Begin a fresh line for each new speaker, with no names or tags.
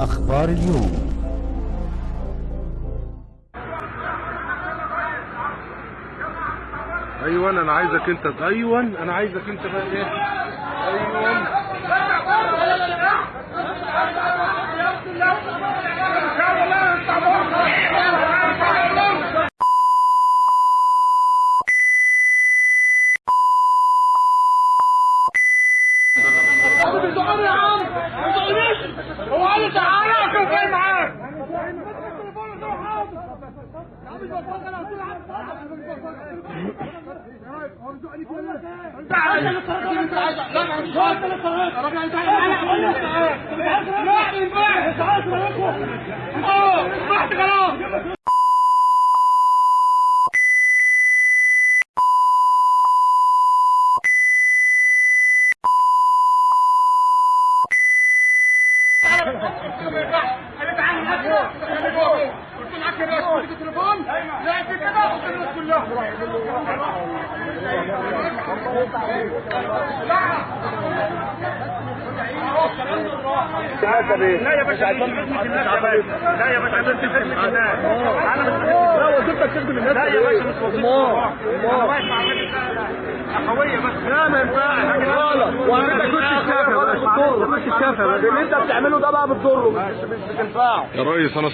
أخبار اليوم.
أيوه أنا عايزك أنت أيوه أنا عايزك أنت بقى إيه؟
أيوه يا عم ما تقوليش هو قال لي تعالى أشوف إيه معاك خلاص لا يا باشا لا يا باشا عشان تخدمة الناس لا وظيفتك تخدم الناس. لا يا باشا مش وظيفتك أنا واقف مع الراجل قوية بس. لا ما ينفعش. غلط وأنا كنت الشافع بس بتضره مش الشافع اللي أنت بتعمله ده بقى بتضره مش مش بتنفعه
يا ريس أنا